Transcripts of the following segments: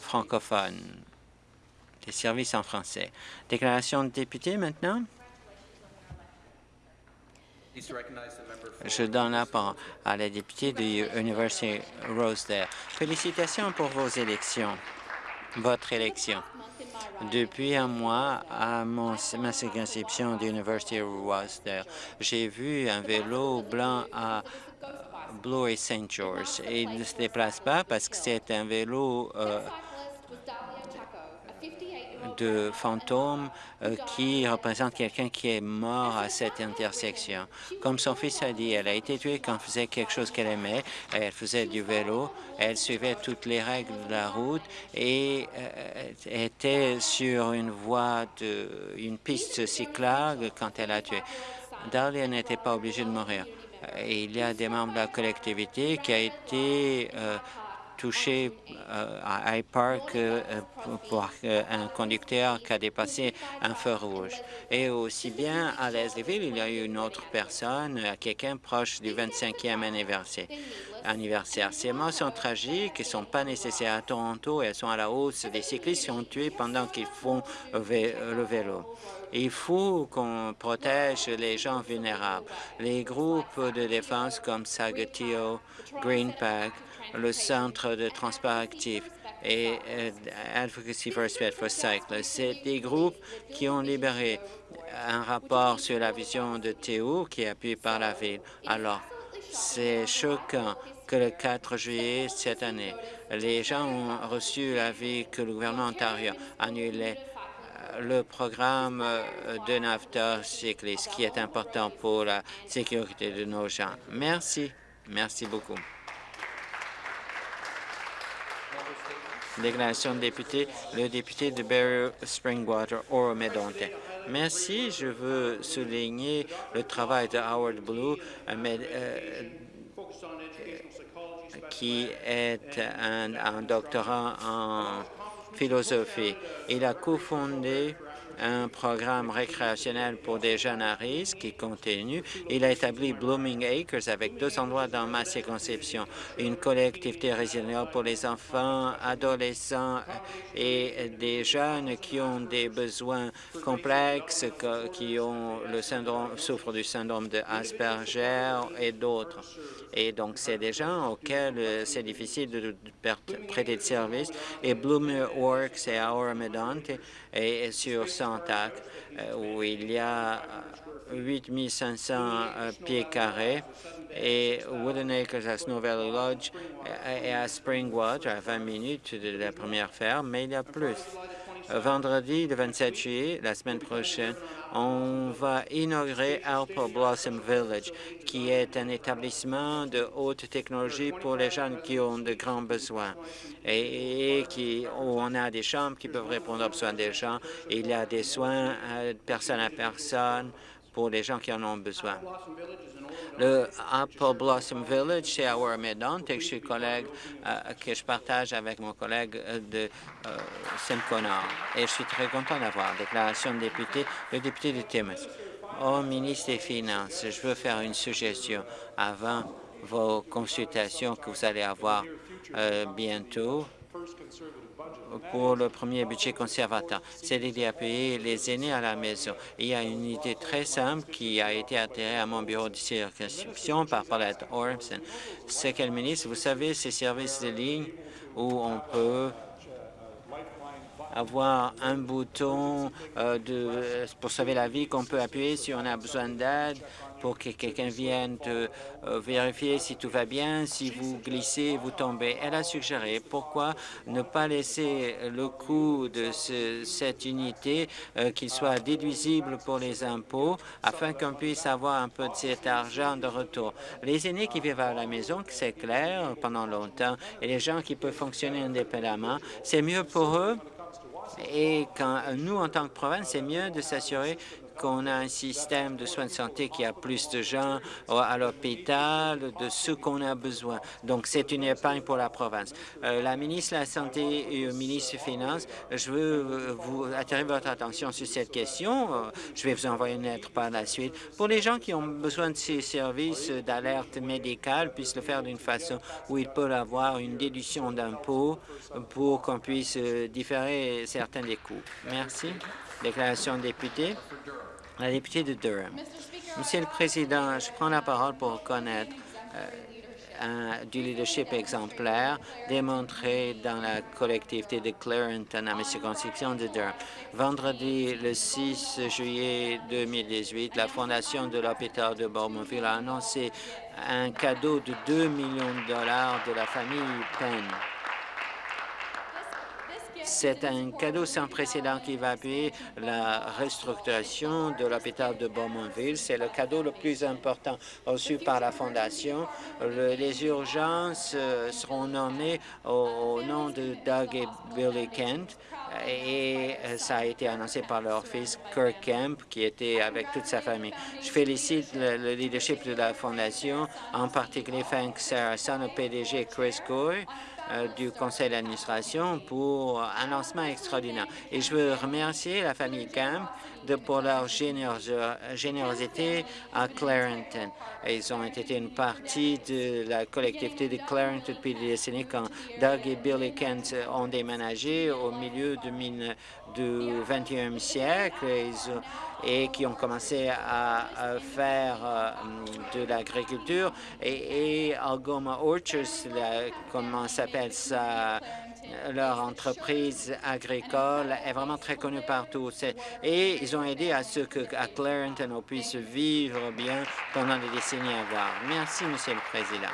francophones, des services en français. Déclaration de député maintenant. Je donne la parole à la députée de l'Université Rosedale. Félicitations pour vos élections, votre élection. Depuis un mois, à mon, ma circonscription de l'Université Rosedale, j'ai vu un vélo blanc à Blue et St. George. Et il ne se déplace pas parce que c'est un vélo euh, de fantôme euh, qui représente quelqu'un qui est mort à cette intersection. Comme son fils a dit, elle a été tuée quand elle faisait quelque chose qu'elle aimait. Elle faisait du vélo, elle suivait toutes les règles de la route et euh, était sur une voie, de, une piste cyclable quand elle a tué. Dahlia n'était pas obligée de mourir. Et il y a des membres de la collectivité qui a été euh, touché euh, à High Park euh, pour un conducteur qui a dépassé un feu rouge. Et aussi bien à Leslieville, il y a eu une autre personne, quelqu'un proche du 25e anniversaire. Anniversaire. Ces morts sont tragiques et ne sont pas nécessaires à Toronto. Elles sont à la hausse. Des cyclistes sont tués pendant qu'ils font le vélo. Il faut qu'on protège les gens vulnérables. Les groupes de défense comme Sagatio, Greenpack, le Centre de transport actif et euh, Advocacy for Respect for Cyclists, c'est des groupes qui ont libéré un rapport sur la vision de Théo qui est appuyé par la Ville. Alors, c'est choquant que le 4 juillet cette année, les gens ont reçu l'avis que le gouvernement ontario annulait le programme euh, de NAFTA cycliste qui est important pour la sécurité de nos gens. Merci. Merci beaucoup. Déclaration de député, le député de Barry Springwater, Oro-Medonte. Merci. Je veux souligner le travail de Howard Blue, euh, qui est un, un doctorat en philosophie. Il a cofondé un programme récréationnel pour des jeunes à risque qui continue. Il a établi Blooming Acres avec deux endroits dans ma circonscription, une collectivité résiliente pour les enfants, adolescents et des jeunes qui ont des besoins complexes, qui ont le syndrome, souffrent du syndrome de Asperger et d'autres. Et donc, c'est des gens auxquels euh, c'est difficile de prêter de service. Et Bloomer Works et Our Medante et sur Santac, euh, où il y a 8500 euh, pieds carrés, et Wooden Acres à Snow Valley Lodge et à Springwater, à 20 minutes de la première ferme, mais il y a plus. Vendredi, le 27 juillet, la semaine prochaine, on va inaugurer Apple Blossom Village, qui est un établissement de haute technologie pour les jeunes qui ont de grands besoins et, qui, où on a des chambres qui peuvent répondre aux besoins des gens. Il y a des soins euh, personne à personne pour les gens qui en ont besoin. Le Apple Blossom Village, c'est à Warmedon, et je suis collègue euh, que je partage avec mon collègue euh, de euh, Saint-Connor. Et je suis très content d'avoir déclaration de député, le député de Timmins. Au ministre des Finances, je veux faire une suggestion avant vos consultations que vous allez avoir bientôt pour le premier budget conservateur, c'est à payer les aînés à la maison. Il y a une idée très simple qui a été atterrée à mon bureau de circonscription par Paulette Ormson. C'est quel ministre, vous savez, ces services de ligne où on peut avoir un bouton euh, pour sauver la vie qu'on peut appuyer si on a besoin d'aide, pour que quelqu'un vienne euh, vérifier si tout va bien, si vous glissez, vous tombez. Elle a suggéré pourquoi ne pas laisser le coût de cette unité euh, qu'il soit déduisible pour les impôts afin qu'on puisse avoir un peu de cet argent de retour. Les aînés qui vivent à la maison, c'est clair, pendant longtemps, et les gens qui peuvent fonctionner indépendamment, c'est mieux pour eux et quand nous, en tant que province, c'est mieux de s'assurer qu'on a un système de soins de santé qui a plus de gens à l'hôpital, de ce qu'on a besoin. Donc, c'est une épargne pour la province. Euh, la ministre de la Santé et le ministre des Finances, je veux euh, vous attirer votre attention sur cette question. Euh, je vais vous envoyer une lettre par la suite. Pour les gens qui ont besoin de ces services d'alerte médicale, puissent le faire d'une façon où ils peuvent avoir une déduction d'impôt pour qu'on puisse différer certains des coûts. Merci. Déclaration de député. La députée de Durham. Monsieur le Président, je prends la parole pour reconnaître du leadership exemplaire démontré dans la collectivité de Clarenton à ma circonscription de Durham. Vendredi, le 6 juillet 2018, la Fondation de l'hôpital de Bowmanville a annoncé un cadeau de 2 millions de dollars de la famille Penn. C'est un cadeau sans précédent qui va appuyer la restructuration de l'hôpital de Beaumontville. C'est le cadeau le plus important reçu par la Fondation. les urgences euh, seront nommées au, nom de Doug et Billy Kent et euh, ça a été annoncé par leur fils Kirk Kemp, qui était avec toute sa famille. Je félicite le, leadership de la Fondation, en particulier Frank Saracen, le PDG Chris euh, du conseil d'administration pour un lancement extraordinaire. Et je veux remercier la famille Camp de, pour leur générosité à Clarenton. Ils ont été une partie de la collectivité de Clarenton depuis des décennies quand Doug et Billy Kent ont déménagé au milieu du, du 21e siècle et, qui ont commencé à, faire euh, de l'agriculture. Et, et Algoma Orchards, comment s'appelle ça, leur entreprise agricole est vraiment très connue partout. Et ils ont aidé à ce que à Clarenton, on puisse vivre bien pendant les décennies à venir. Merci, Monsieur le Président.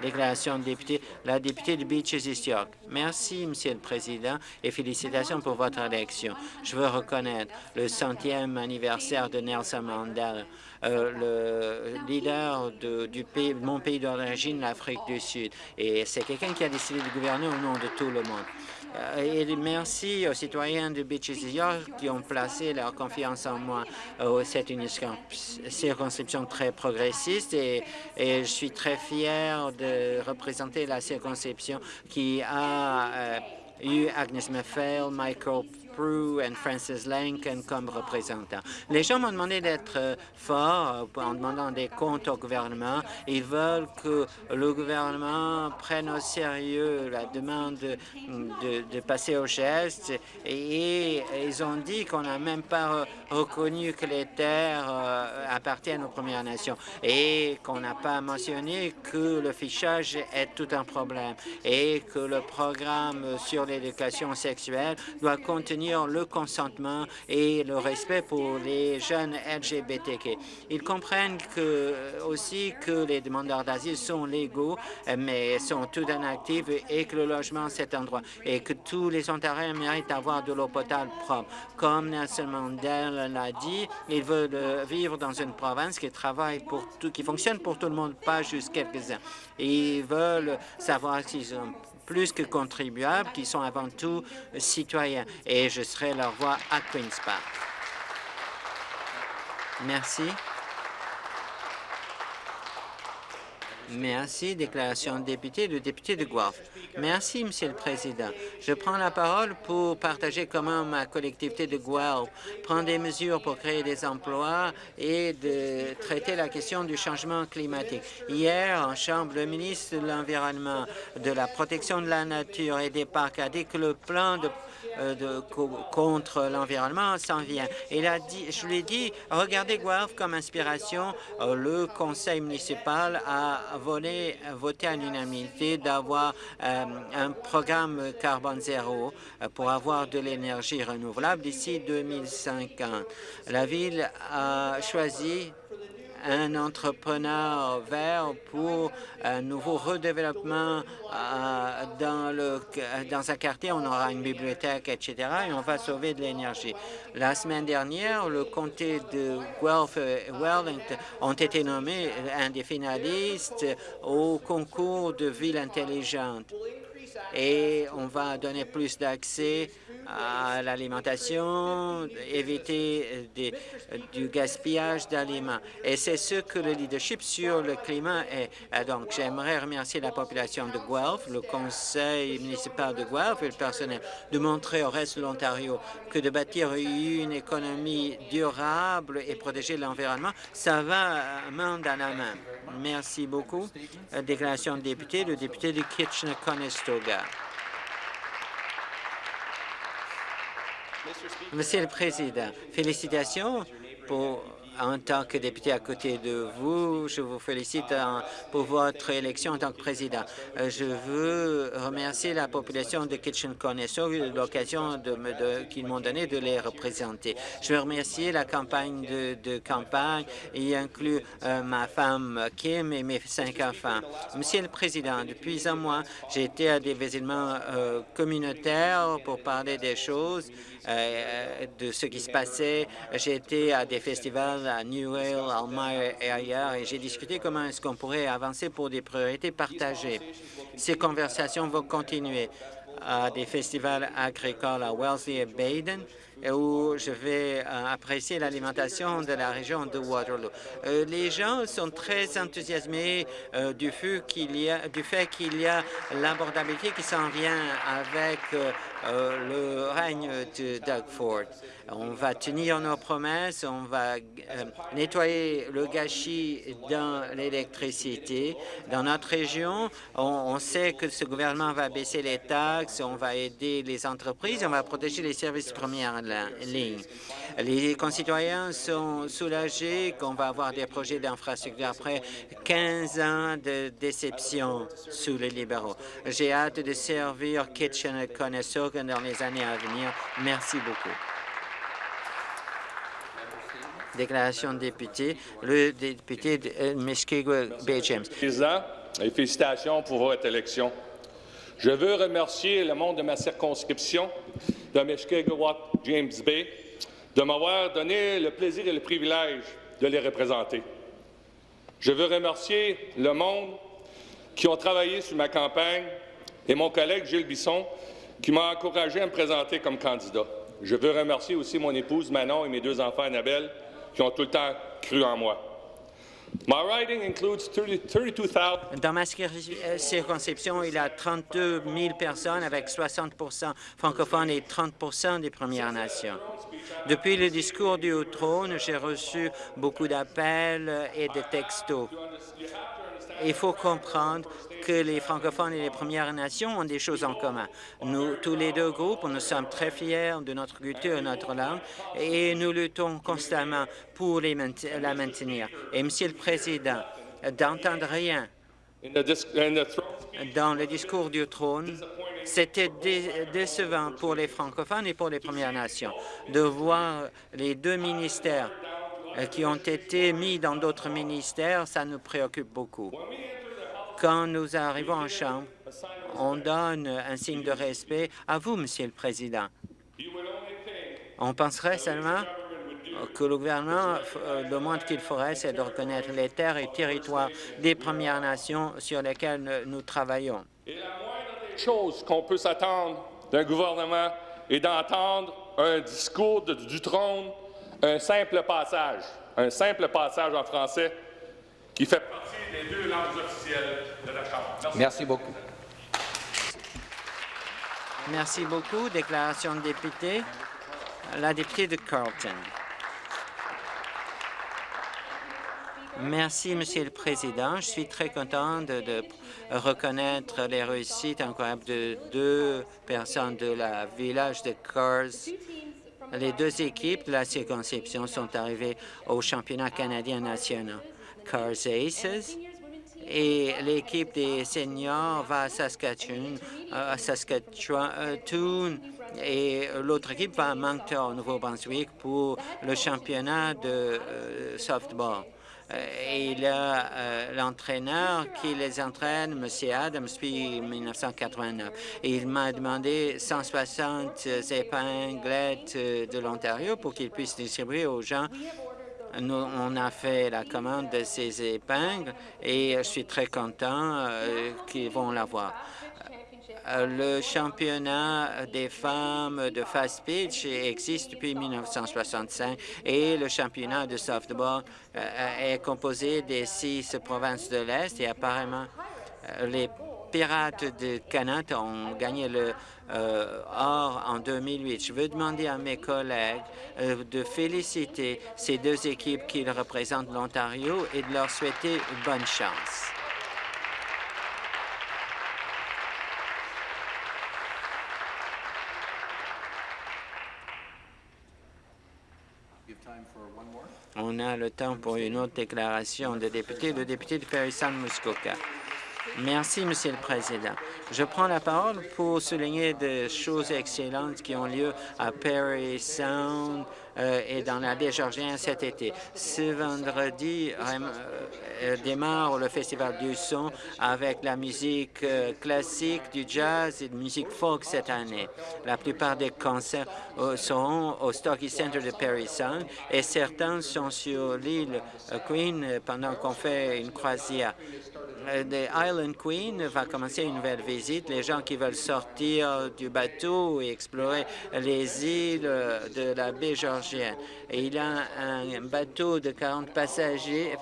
Déclaration de député, la députée de Beaches East York. Merci, Monsieur le Président, et félicitations pour votre élection. Je veux reconnaître le centième anniversaire de Nelson Mandela, euh, le leader du pays, mon pays d'origine, l'Afrique du Sud. Et c'est quelqu'un qui a décidé de gouverner au nom de tout le monde. Euh, et merci aux citoyens de Beaches York qui ont placé leur confiance en moi. Euh, c'est une circonscription très progressiste et, et, je suis très fier de représenter la circonscription qui a euh, eu Agnes Maffel, Michael et Francis Lincoln comme représentants. Les gens m'ont demandé d'être euh, fort euh, en demandant des comptes au gouvernement. Ils veulent que le gouvernement prenne au sérieux la demande de, passer au geste et, ils ont dit qu'on n'a même pas reconnu que les terres euh, appartiennent aux Premières Nations et qu'on n'a pas mentionné que le fichage est tout un problème et que le programme sur l'éducation sexuelle doit contenir le consentement et le respect pour les jeunes LGBTQ. Ils comprennent que, aussi que les demandeurs d'asile sont légaux, mais sont tout inactifs et que le logement, c'est un droit et que tous les Ontariens méritent d'avoir de l'eau potable propre. Comme Nelson Mandela l'a dit, ils veulent vivre dans une province qui travaille pour tout, qui fonctionne pour tout le monde, pas juste quelques-uns. Ils veulent savoir s'ils ont plus que contribuables, qui sont avant tout citoyens. Et je serai leur voix à Queen's Park. Merci. Merci. Déclaration de député, le député de Guelph. Merci, Monsieur le Président. Je prends la parole pour partager comment ma collectivité de Guelph prend des mesures pour créer des emplois et de traiter la question du changement climatique. Hier, en Chambre, le ministre de l'Environnement, de la protection de la nature et des parcs a dit que le plan de de, contre l'environnement s'en vient. Il a dit, je lui ai dit, regardez Guelph comme inspiration. Euh, le conseil municipal a volé, voté à l'unanimité d'avoir euh, un programme carbone zéro pour avoir de l'énergie renouvelable d'ici 2050. La ville a choisi un entrepreneur vert pour un nouveau redéveloppement euh, dans, le, dans un quartier. On aura une bibliothèque, etc. et on va sauver de l'énergie. La semaine dernière, le comté de Guelph et Wellington ont été nommés un des finalistes au concours de ville intelligente. Et on va donner plus d'accès à l'alimentation, éviter du gaspillage d'aliments. Et c'est ce que le leadership sur le climat est. Donc, j'aimerais remercier la population de Guelph, le conseil municipal de Guelph et le personnel de montrer au reste de l'Ontario que de bâtir une économie durable et protéger l'environnement, ça va main dans la main. Merci beaucoup. Déclaration de député, le député de Kitchener-Conestoga. Monsieur le Président, félicitations pour en tant que député à côté de vous, je vous félicite pour votre élection en tant que président. Euh, je veux remercier la population de Kitchen-Conesto de l'occasion qu'ils m'ont donné de les représenter. Je veux remercier la campagne de, campagne, y inclut euh, ma femme Kim et mes cinq enfants. Monsieur le Président, depuis un mois, j'ai été à des événements euh, communautaires pour parler des choses, de ce qui se passait. J'ai été à des festivals à Newell, Almayer et ailleurs, et j'ai discuté comment est-ce qu'on pourrait avancer pour des priorités partagées. Ces conversations vont continuer à des festivals agricoles à Wellesley et Baden, où je vais euh, apprécier l'alimentation de la région de Waterloo. Euh, les gens sont très enthousiasmés euh, du, fait qu'il y a, l'abordabilité qui s'en vient avec le règne de Doug Ford. On va tenir nos promesses, on va nettoyer le gâchis dans l'électricité. Dans notre région, on, on, sait que ce gouvernement va baisser les taxes, on va aider les entreprises, on va protéger les services premiers Les concitoyens sont soulagés qu'on va avoir des projets d'infrastructure après 15 ans de déception sous les libéraux. J'ai hâte de servir Kitchener-Conestoga dans les années à venir. Merci beaucoup. Déclaration de député, le député de euh, Muskego Bay James. Président, félicitations pour votre élection. Je veux remercier le monde de ma circonscription de James Bay de m'avoir donné le plaisir et le privilège de les représenter. Je veux remercier le monde qui ont travaillé sur ma campagne et mon collègue Gilles Bisson qui m'a encouragé à me présenter comme candidat. Je veux remercier aussi mon épouse Manon et mes deux enfants Annabelle qui ont tout le temps cru en moi. Dans ma circonscription, il y a 32 000 personnes avec 60 francophones et 30 des Premières Nations. Depuis le discours du trône, j'ai reçu beaucoup d'appels et de textos. Il faut comprendre que les francophones et les Premières Nations ont des choses en commun. Nous, tous les deux groupes, nous sommes très fiers de notre culture et notre langue et nous luttons constamment pour les la maintenir. Et, Monsieur le Président, d'entendre rien dans le discours du trône, c'était décevant pour les francophones et pour les Premières Nations de voir les deux ministères qui ont été mis dans d'autres ministères, ça nous préoccupe beaucoup. Quand nous arrivons en Chambre, on donne un signe de respect à vous, Monsieur le Président. On penserait seulement que le gouvernement, euh, le moins qu'il ferait, c'est de reconnaître les terres et territoires des Premières Nations sur lesquelles nous travaillons. La moindre des choses qu'on peut s'attendre d'un gouvernement est d'entendre un discours du trône, un simple passage, un simple passage en français qui fait partie des deux langues officielles de la Chambre. Merci, beaucoup. Merci beaucoup. Déclaration de député. La députée de Carlton. Merci, Monsieur le Président. Je suis très content de, reconnaître les réussites incroyables de deux personnes de la village de Cars les deux équipes de la circonscription sont arrivées au championnat canadien national. Cars Aces et l'équipe des seniors va à Saskatchewan, à Saskatchewan et l'autre équipe va à Moncton, au Nouveau-Brunswick, pour le championnat de euh, softball. Euh, a euh, l'entraîneur qui les entraîne, M. Adams, depuis 1989. il m'a demandé 160 épinglettes euh, de l'Ontario pour qu'il puisse distribuer aux gens. Nous, on a fait la commande de ces épingles et je suis très content qu'ils vont l'avoir. Le championnat des femmes de fast pitch existe depuis 1965 et le championnat de softball est composé des six provinces de l'Est et apparemment les Pirates de Canada ont gagné le euh, or en 2008. Je veux demander à mes collègues euh, de féliciter ces deux équipes qui représentent l'Ontario et de leur souhaiter bonne chance. On a le temps pour une autre déclaration de député, le député de Paris-Saint-Muskoka. Merci, Monsieur le Président. Je prends la parole pour souligner des choses excellentes qui ont lieu à Perry Sound euh, et dans la Georgienne cet été. Ce vendredi euh, euh, démarre le Festival du son avec la musique classique, du jazz et de musique folk cette année. La plupart des concerts seront au Stocky Center de Perry Sound et certains sont sur l'île Queen pendant qu'on fait une croisière. The Island Queen va commencer une nouvelle visite. Les gens qui veulent sortir du bateau et explorer les îles de la baie 实验 Il a un bateau de 40 passagers,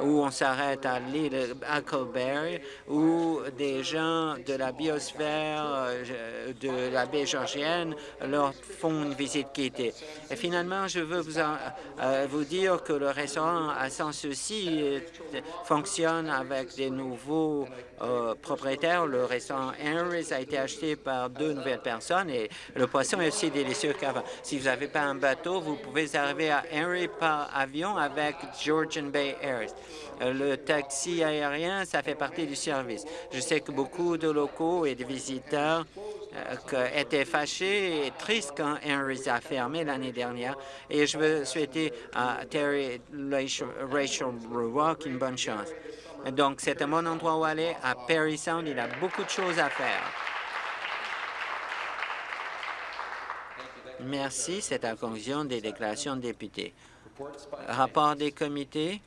où on s'arrête à l'île Huckleberry, où des gens de la biosphère euh, de la baie Georgienne leur font une visite guidée. Et finalement, je veux vous, euh, vous dire que le restaurant à Sans Souci euh, fonctionne avec des nouveaux propriétaires. Le restaurant Henry's a été acheté par deux nouvelles personnes et le poisson est aussi délicieux qu'avant. Si vous n'avez pas un bateau, vous pouvez arriver à Henry par avion avec Georgian Bay Air. Le taxi aérien, ça fait partie du service. Je sais que beaucoup de locaux et de visiteurs euh, étaient fâchés et tristes quand Henry's a fermé l'année dernière. Et je veux souhaiter à Terry Rachel Rock une bonne chance. Donc, c'est un bon endroit où aller. À Perry Sound, il a beaucoup de choses à faire. Merci. C'est la conclusion des déclarations de députés. Rapport des comités?